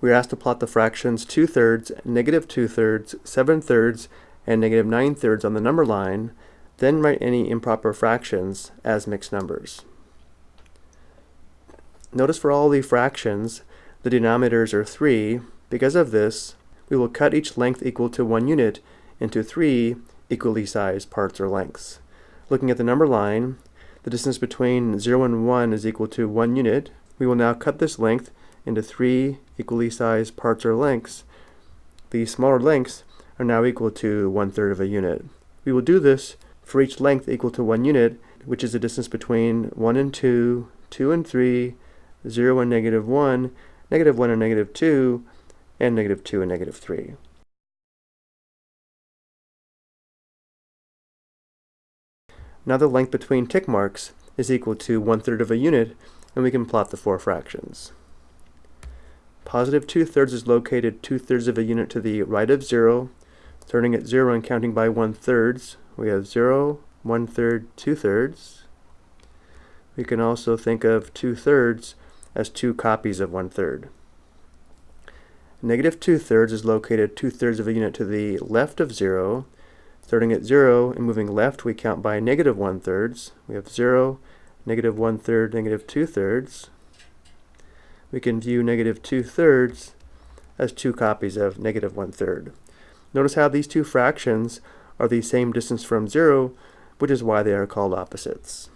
we are asked to plot the fractions 2 thirds, negative 2 thirds, 7 thirds, and negative 9 thirds on the number line, then write any improper fractions as mixed numbers. Notice for all the fractions, the denominators are 3. Because of this, we will cut each length equal to 1 unit into three equally sized parts or lengths. Looking at the number line, the distance between 0 and 1 is equal to 1 unit. We will now cut this length into three equally sized parts or lengths. The smaller lengths are now equal to one third of a unit. We will do this for each length equal to one unit, which is the distance between 1 and 2, 2 and three, zero and negative 1, negative 1 and negative 2, and negative 2 and negative 3. Now the length between tick marks is equal to one third of a unit, and we can plot the four fractions. Positive two thirds is located two thirds of a unit to the right of zero. Starting at zero and counting by one thirds, we have zero, one third, two thirds. We can also think of two thirds as two copies of one third. Negative two thirds is located two thirds of a unit to the left of zero, Starting at 0 and moving left, we count by negative 1 thirds. We have 0, negative 1 third, negative 2 thirds. We can view negative 2 thirds as two copies of negative 1 third. Notice how these two fractions are the same distance from 0, which is why they are called opposites.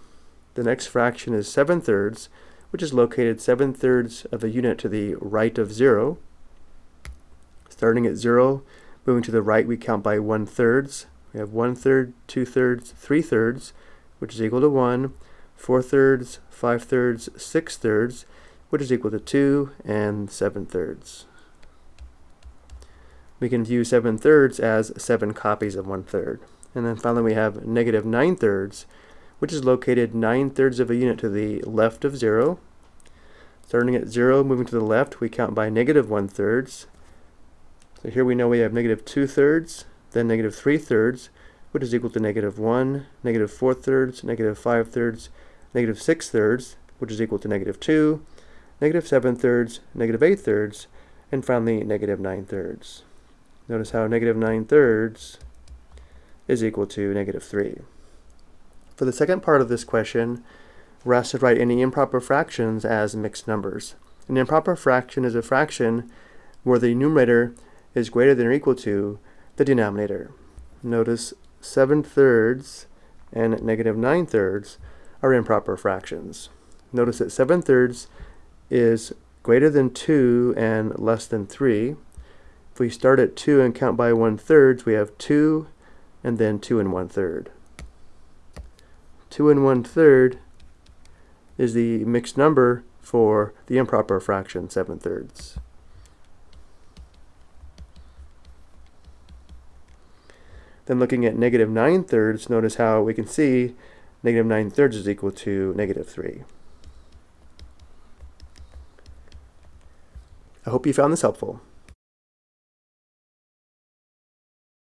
The next fraction is 7 thirds, which is located 7 thirds of a unit to the right of 0. Starting at 0, moving to the right, we count by 1 thirds. We have 1 third, 2 thirds, 3 thirds, which is equal to 1, 4 thirds, 5 thirds, 6 thirds, which is equal to 2, and 7 thirds. We can view 7 thirds as 7 copies of 1 third. And then finally we have negative 9 thirds, which is located 9 thirds of a unit to the left of 0. Starting at 0, moving to the left, we count by negative 1 thirds. So here we know we have negative 2 thirds, then negative 3 thirds, which is equal to negative 1, negative 4 thirds, negative 5 thirds, negative 6 thirds, which is equal to negative 2, negative 7 thirds, negative 8 thirds, and finally negative 9 thirds. Notice how negative 9 thirds is equal to negative 3. For the second part of this question, we're asked to write any improper fractions as mixed numbers. An improper fraction is a fraction where the numerator is greater than or equal to the denominator. Notice 7 thirds and negative 9 thirds are improper fractions. Notice that 7 thirds is greater than 2 and less than 3. If we start at 2 and count by 1 thirds, we have 2 and then 2 and 1 third. 2 and 1 third is the mixed number for the improper fraction 7 thirds. Then looking at negative 9 thirds, notice how we can see negative 9 thirds is equal to negative 3. I hope you found this helpful.